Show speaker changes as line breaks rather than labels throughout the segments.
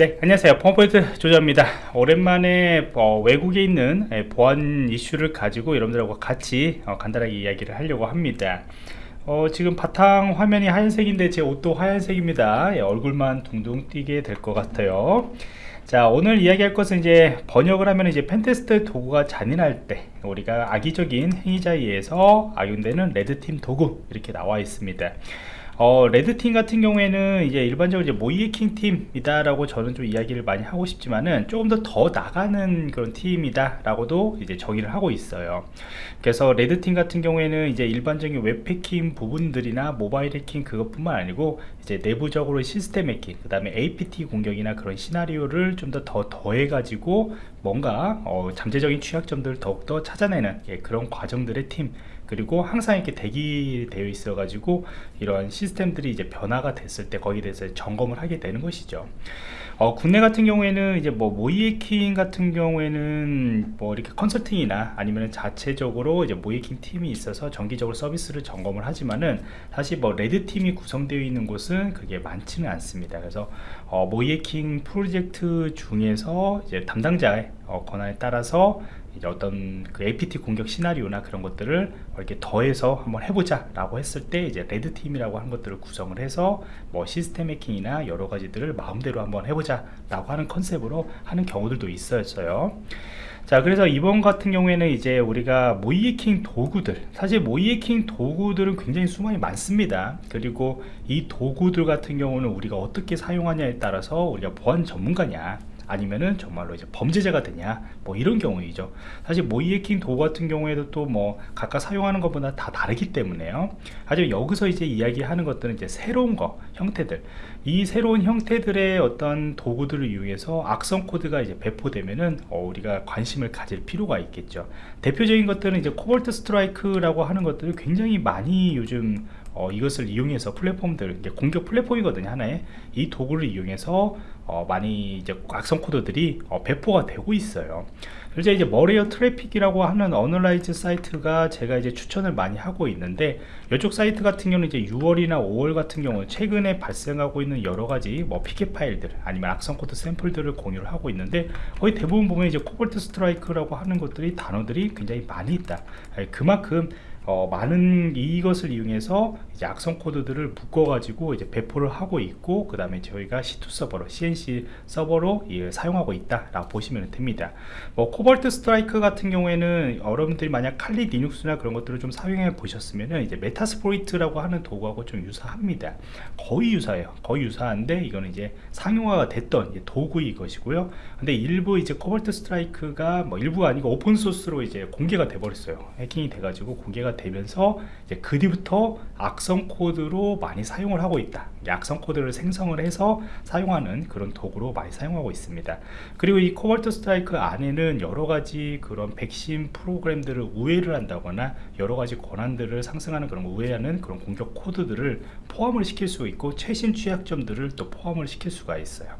네 안녕하세요. 펌포인트 조자입니다. 오랜만에 어, 외국에 있는 예, 보안 이슈를 가지고 여러분들하고 같이 어, 간단하게 이야기를 하려고 합니다. 어, 지금 바탕 화면이 하얀색인데 제 옷도 하얀색입니다. 예, 얼굴만 둥둥 띄게 될 것 같아요. 자 오늘 이야기할 것은 이제 번역을 하면 이제 펜테스트 도구가 잔인할 때 우리가 악의적인 행위자에 의해서 악용되는 레드팀 도구 이렇게 나와 있습니다 어, 레드팀 같은 경우에는 이제 일반적으로 이제 모의해킹 팀이다 라고 저는 좀 이야기를 많이 하고 싶지만은 조금 더 더 나가는 그런 팀이다 라고도 이제 정의를 하고 있어요. 그래서 레드팀 같은 경우에는 이제 일반적인 웹 해킹 부분들이나 모바일 해킹 그것뿐만 아니고 이제 내부적으로 시스템 해킹 그 다음에 APT 공격이나 그런 시나리오를 좀 더 더 더해 가지고 뭔가 어, 잠재적인 취약점들을 더욱더 찾아내는 예, 그런 과정들의 팀 그리고 항상 이렇게 대기되어 있어 가지고 이러한 시스템들이 이제 변화가 됐을 때 거기에 대해서 점검을 하게 되는 것이죠. 어, 국내 같은 경우에는 이제 뭐 모의해킹 같은 경우에는 뭐 이렇게 컨설팅이나 아니면 자체적으로 이제 모의해킹 팀이 있어서 정기적으로 서비스를 점검을 하지만은 사실 뭐 레드 팀이 구성되어 있는 곳은 그게 많지는 않습니다. 그래서 어, 모의해킹 프로젝트 중에서 이제 담당자의 어, 권한에 따라서 이제 어떤 그 APT 공격 시나리오나 그런 것들을 이렇게 더해서 한번 해보자 라고 했을 때 이제 레드팀이라고 하는 것들을 구성을 해서 뭐 시스템 해킹이나 여러 가지들을 마음대로 한번 해보자 라고 하는 컨셉으로 하는 경우들도 있었어요. 자 그래서 이번 같은 경우에는 이제 우리가 모이해킹 도구들 사실 모이해킹 도구들은 굉장히 수많이 많습니다. 그리고 이 도구들 같은 경우는 우리가 어떻게 사용하냐에 따라서 우리가 보안 전문가냐 아니면은 정말로 이제 범죄자가 되냐 뭐 이런 경우이죠. 사실 모의해킹 도구 같은 경우에도 또 뭐 각각 사용하는 것보다 다 다르기 때문에요. 하지만 여기서 이제 이야기하는 것들은 이제 새로운 거 형태들. 이 새로운 형태들의 어떤 도구들을 이용해서 악성 코드가 이제 배포되면은 어, 우리가 관심을 가질 필요가 있겠죠. 대표적인 것들은 이제 Cobalt Strike라고 하는 것들을 굉장히 많이 요즘 어, 이것을 이용해서 플랫폼들 공격 플랫폼이거든요 하나의 이 도구를 이용해서 어, 많이 이제 악성 코드들이 어, 배포가 되고 있어요. 그래서 이제 Malware Traffic이라고 하는 Analysis 사이트가 제가 이제 추천을 많이 하고 있는데 이쪽 사이트 같은 경우는 이제 6월이나 5월 같은 경우 최근에 발생하고 있는 여러 가지 뭐 패킷 파일들 아니면 악성 코드 샘플들을 공유를 하고 있는데 거의 대부분 보면 이제 Cobalt Strike라고 하는 것들이 단어들이 굉장히 많이 있다. 그만큼 어, 많은 이것을 이용해서 이제 악성 코드들을 묶어 가지고 이제 배포를 하고 있고 그 다음에 저희가 C2 서버로 C&C 서버로 예, 사용하고 있다 라고 보시면 됩니다. 뭐 Cobalt Strike 같은 경우에는 여러분들이 만약 칼리 리눅스나 그런 것들을 좀 사용해 보셨으면 이제 Metasploit이라고 하는 도구하고 좀 유사합니다. 거의 유사해요. 거의 유사한데 이거는 이제 상용화가 됐던 도구이 것이고요. 근데 일부 이제 Cobalt Strike가 뭐 일부가 아니고 오픈 소스로 이제 공개가 돼 버렸어요. 해킹이 돼 가지고 공개가 되면서 이제 그 뒤부터 악성 코드로 많이 사용을 하고 있다. 악성 코드를 생성을 해서 사용하는 그런 도구로 많이 사용하고 있습니다. 그리고 이 Cobalt Strike 안에는 여러가지 그런 백신 프로그램들을 우회를 한다거나 여러가지 권한들을 상승하는 그런 우회하는 그런 공격 코드들을 포함을 시킬 수 있고 최신 취약점들을 또 포함을 시킬 수가 있어요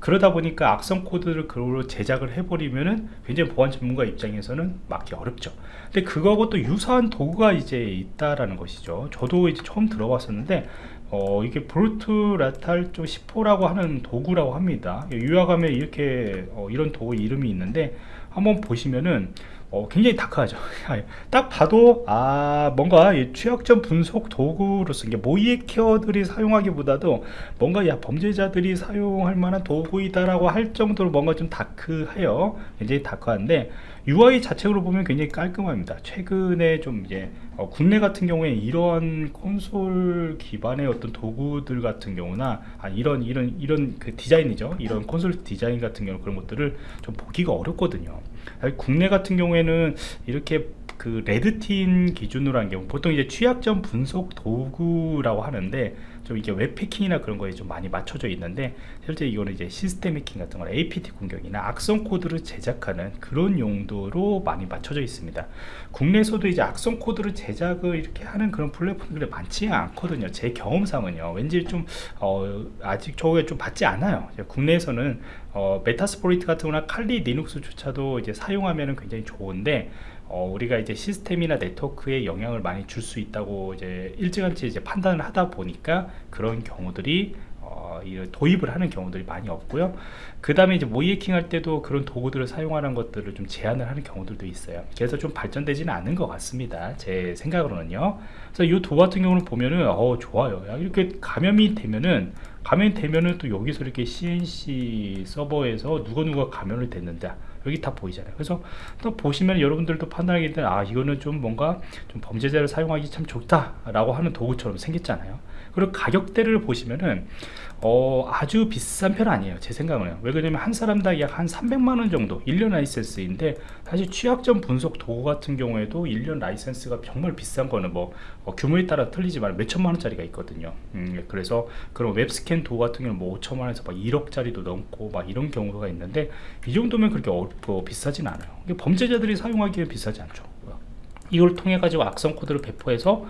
그러다 보니까 악성 코드를 그걸로 제작을 해버리면은 굉장히 보안 전문가 입장에서는 막기 어렵죠. 근데 그거하고 또 유사한 도구가 이제 있다라는 것이죠. 저도 이제 처음 들어봤었는데 어, 이게 Brute Ratel 좀 C4라고 하는 도구라고 합니다. 요약하면 이렇게 어, 이런 도구 이름이 있는데 한번 보시면은 어, 굉장히 다크하죠. 딱 봐도 아 뭔가 취약점 분석 도구로서 이게 모이에케어들이 사용하기보다도 뭔가 야 범죄자들이 사용할 만한 도구이다라고 할 정도로 뭔가 좀 다크해요. 굉장히 다크한데 UI 자체로 보면 굉장히 깔끔합니다. 최근에 좀 이제 어, 국내 같은 경우에 이런 콘솔 기반의 어떤 도구들 같은 경우나 아, 이런 이런 이런 그 디자인이죠. 이런 콘솔 디자인 같은 경우 그런 것들을 좀 보기가 어렵거든요. 국내 같은 경우에는 이렇게 그 레드팀 기준으로 한 경우 보통 이제 취약점 분석 도구라고 하는데 좀 이게 웹 해킹이나 그런 거에 좀 많이 맞춰져 있는데 실제 이거는 이제 시스템 해킹 같은 거나 APT 공격이나 악성 코드를 제작하는 그런 용도로 많이 맞춰져 있습니다. 국내에서도 이제 악성 코드를 제작을 이렇게 하는 그런 플랫폼들이 많지 않거든요. 제 경험상은요. 왠지 좀 어, 아직 저게 좀 받지 않아요. 국내에서는 어, Metasploit 같은 거나 칼리 리눅스조차도 이제 사용하면 굉장히 좋은데 어, 우리가 이제 시스템이나 네트워크에 영향을 많이 줄 수 있다고 이제 일찌감치 이제 판단을 하다 보니까 그런 경우들이 어, 어, 도입을 하는 경우들이 많이 없고요. 그 다음에 이제 모의해킹 할 때도 그런 도구들을 사용하는 것들을 좀 제한을 하는 경우들도 있어요. 그래서 좀 발전되지는 않은 것 같습니다. 제 생각으로는요. 그래서 이 도구 같은 경우는 보면은 어 좋아요. 이렇게 감염이 되면은 감염이 되면은 또 여기서 이렇게 CNC 서버에서 누가 누가 감염을 됐는데 여기 다 보이잖아요. 그래서 또 보시면 여러분들도 판단하기 때문에 아 이거는 좀 뭔가 좀 범죄자를 사용하기 참 좋다 라고 하는 도구처럼 생겼잖아요. 그리고 가격대를 보시면은 어, 아주 비싼 편 아니에요. 제 생각은요 왜 그러냐면 한 사람당 약 한 300만원 정도 1년 라이센스인데 사실 취약점 분석 도구 같은 경우에도 1년 라이센스가 정말 비싼 거는 뭐 어, 규모에 따라 틀리지만 몇천만원짜리가 있거든요. 음, 그래서 그런 웹스캔 도구 같은 경우는 뭐 5천만원에서 막 1억짜리도 넘고 막 이런 경우가 있는데 이 정도면 그렇게 어, 뭐 비싸진 않아요. 범죄자들이 사용하기에 비싸지 않죠. 이걸 통해 가지고 악성 코드를 배포해서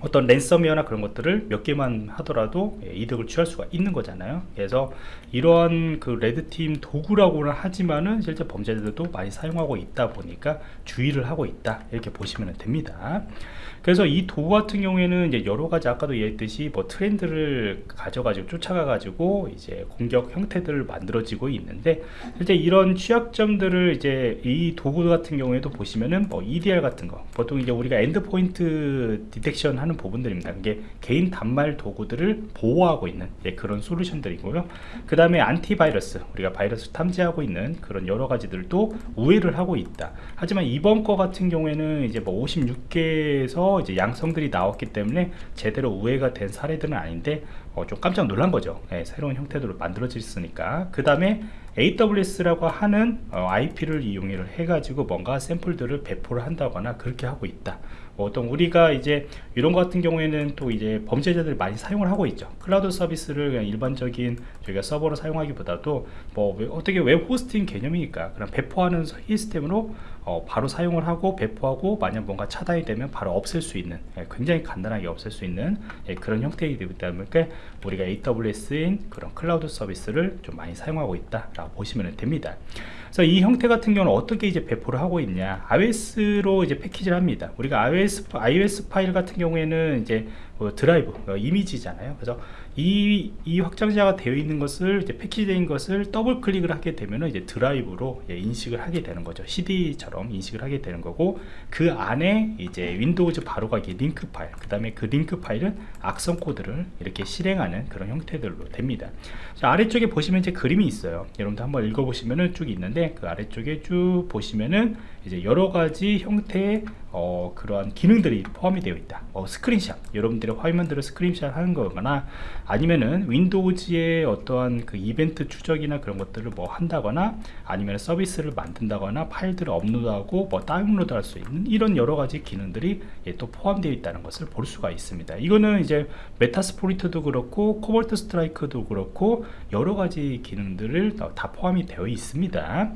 어떤 랜섬웨어나 그런 것들을 몇 개만 하더라도 예, 이득을 취할 수가 있는 거잖아요. 그래서 이러한 그 red team 도구라고는 하지만은 실제 범죄자들도 많이 사용하고 있다 보니까 주의를 하고 있다. 이렇게 보시면 됩니다. 그래서 이 도구 같은 경우에는 이제 여러 가지 아까도 얘기했듯이 뭐 트렌드를 가져가지고 쫓아가 가지고 이제 공격 형태들을 만들어지고 있는데 실제 이런 취약점들을 이제 이 도구 같은 경우에도 보시면은 뭐 EDR 같은 거 보통 이제 우리가 endpoint detection 하는 부분들입니다. 이게 개인 단말 도구들을 보호하고 있는 예, 그런 솔루션들이고요. 그 다음에 안티바이러스 우리가 바이러스 탐지하고 있는 그런 여러 가지들도 우회를 하고 있다. 하지만 이번 거 같은 경우에는 이제 뭐 56개에서 이제 양성들이 나왔기 때문에 제대로 우회가 된 사례들은 아닌데 어, 좀 깜짝 놀란 거죠. 예, 새로운 형태로 만들어졌으니까. 그 다음에 AWS라고 하는 어, IP를 이용을 해가지고 뭔가 샘플들을 배포를 한다거나 그렇게 하고 있다 어떤 우리가 이제 이런 것 같은 경우에는 또 이제 범죄자들이 많이 사용을 하고 있죠. 클라우드 서비스를 그냥 일반적인 저희가 서버로 사용하기보다도 뭐 어떻게 웹 호스팅 개념이니까 그냥 배포하는 시스템으로 어, 바로 사용을 하고 배포하고 만약 뭔가 차단이 되면 바로 없앨 수 있는 예, 굉장히 간단하게 없앨 수 있는 예, 그런 형태이기 때문에 우리가 AWS인 그런 클라우드 서비스를 좀 많이 사용하고 있다 라고 보시면 됩니다 그래서 이 형태 같은 경우는 어떻게 이제 배포를 하고 있냐. ISO로 이제 패키지를 합니다. 우리가 ISO, ISO 파일 같은 경우에는 이제 뭐 드라이브 어, 이미지잖아요. 그래서 이, 이 확장자가 되어 있는 것을 이제 패키지된 것을 더블 클릭을 하게 되면 이제 드라이브로 예, 인식을 하게 되는 거죠. CD처럼 인식을 하게 되는 거고 그 안에 이제 Windows 바로가기 링크 파일 그 다음에 그 링크 파일은 악성 코드를 이렇게 실행하는 그런 형태들로 됩니다. 자, 아래쪽에 보시면 이제 그림이 있어요. 여러분들 한번 읽어보시면은 쭉 있는데 그 아래쪽에 쭉 보시면은 이제 여러 가지 형태의 어, 그러한 기능들이 포함이 되어 있다. 어, 스크린샷. 여러분들의 화면들을 스크린샷 하는 거거나 아니면은 Windows의 어떠한 그 이벤트 추적이나 그런 것들을 뭐 한다거나 아니면 서비스를 만든다거나 파일들을 업로드하고 뭐 다운로드 할 수 있는 이런 여러 가지 기능들이 예, 또 포함되어 있다는 것을 볼 수가 있습니다. 이거는 이제 Metasploit도 그렇고 Cobalt Strike도 그렇고 여러 가지 기능들을 다 포함이 되어 있습니다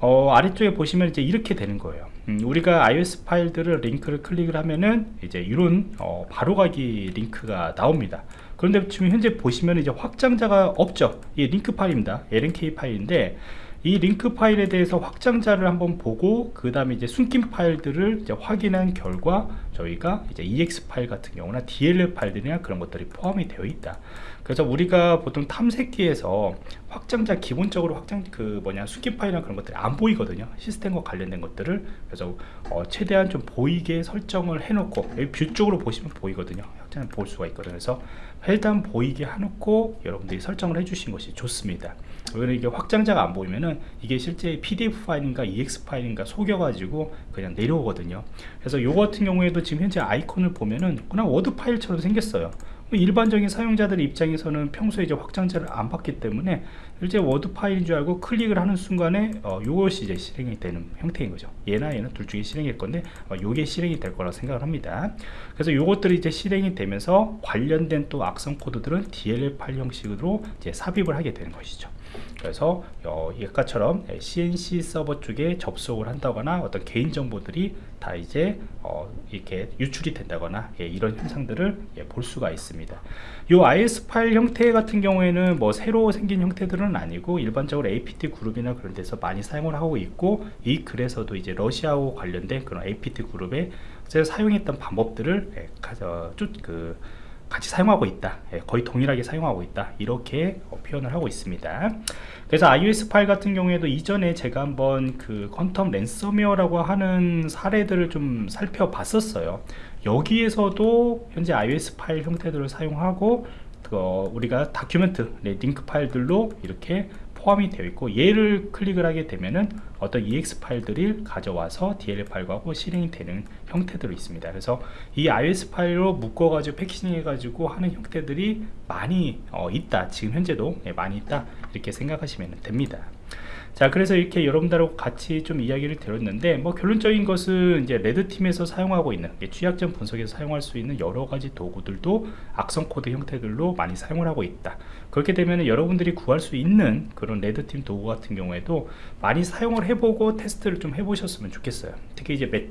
어, 아래쪽에 보시면 이제 이렇게 되는 거예요. 음, 우리가 ISO 파일들을 링크를 클릭을 하면은 이제 이런 어, 바로가기 링크가 나옵니다. 그런데 지금 현재 보시면 이제 확장자가 없죠. 이 링크 파일입니다. LNK 파일인데 이 링크 파일에 대해서 확장자를 한번 보고 그 다음에 이제 숨긴 파일들을 이제 확인한 결과 저희가 이제 exe 파일 같은 경우나 dll 파일들이나 그런 것들이 포함이 되어 있다 그래서 우리가 보통 탐색기에서 확장자 기본적으로 확장 그 뭐냐 숨긴 파일이나 그런 것들이 안 보이거든요. 시스템과 관련된 것들을. 그래서 어, 최대한 좀 보이게 설정을 해놓고 view 쪽으로 보시면 보이거든요. 확장을 볼 수가 있거든요. 그래서 일단 보이게 해놓고 여러분들이 설정을 해주신 것이 좋습니다. 왜냐면 이게 확장자가 안 보이면은 이게 실제 pdf 파일인가 exe 파일인가 속여가지고 그냥 내려오거든요. 그래서 요 같은 경우에도 지금 현재 아이콘을 보면은 그냥 워드 파일처럼 생겼어요 일반적인 사용자들 입장에서는 평소에 이제 확장자를 안 보기 때문에 실제 워드 파일인 줄 알고 클릭을 하는 순간에 어, 이것이 이제 실행이 되는 형태인 거죠. 얘나 얘는 둘 중에 실행일 건데 어, 요게 실행이 될 거라고 생각을 합니다. 그래서 요것들이 이제 실행이 되면서 관련된 또 악성 코드들은 DLL 파일 형식으로 이제 삽입을 하게 되는 것이죠 그래서 어, 아까처럼 C&C 서버 쪽에 접속을 한다거나 어떤 개인 정보들이 다 이제 어, 이렇게 유출이 된다거나 예, 이런 현상들을 예, 볼 수가 있습니다. 이 IS 파일 형태 같은 경우에는 뭐 새로 생긴 형태들은 아니고 일반적으로 APT 그룹이나 그런 데서 많이 사용을 하고 있고 이 글에서도 이제 러시아와 관련된 그런 APT 그룹에 사용했던 방법들을 예, 가져 쭉그 같이 사용하고 있다. 예, 거의 동일하게 사용하고 있다. 이렇게 어, 표현을 하고 있습니다. 그래서 iOS 파일 같은 경우에도 이전에 제가 한번 그 퀀텀 랜섬웨어라고 하는 사례들을 좀 살펴봤었어요. 여기에서도 현재 iOS 파일 형태들을 사용하고 어, 우리가 다큐멘트 네, 링크 파일들로 이렇게 포함이 되어 있고 얘를 클릭을 하게 되면은 어떤 ex 파일들을 가져와서 DLL 파일하고 실행이 되는 형태들이 있습니다. 그래서 이 iOS 파일로 묶어 가지고 패키징 해 가지고 하는 형태들이 많이 어, 있다. 지금 현재도 예, 많이 있다. 이렇게 생각하시면 됩니다 자 그래서 이렇게 여러분들하고 같이 좀 이야기를 드렸는데 뭐 결론적인 것은 이제 레드팀에서 사용하고 있는 취약점 분석에서 사용할 수 있는 여러 가지 도구들도 악성 코드 형태들로 많이 사용을 하고 있다. 그렇게 되면 여러분들이 구할 수 있는 그런 red team 도구 같은 경우에도 많이 사용을 해보고 테스트를 좀 해보셨으면 좋겠어요. 특히 이제 메,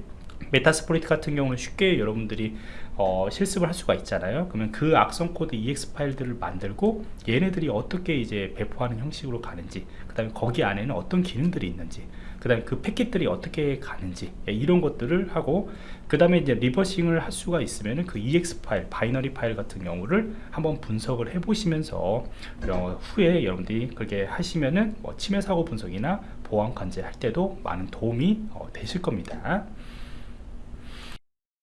Metasploit 같은 경우는 쉽게 여러분들이 어, 실습을 할 수가 있잖아요. 그러면 그 악성 코드 exe 파일들을 만들고 얘네들이 어떻게 이제 배포하는 형식으로 가는지 그 다음에 거기 안에는 어떤 기능들이 있는지 그 다음에 그 패킷들이 어떻게 가는지 예, 이런 것들을 하고 그 다음에 이제 reversing을 할 수가 있으면 그 exe 파일 binary 파일 같은 경우를 한번 분석을 해 보시면서 어, 후에 여러분들이 그렇게 하시면은 뭐 침해 사고 분석이나 보안 관제 할 때도 많은 도움이 어, 되실 겁니다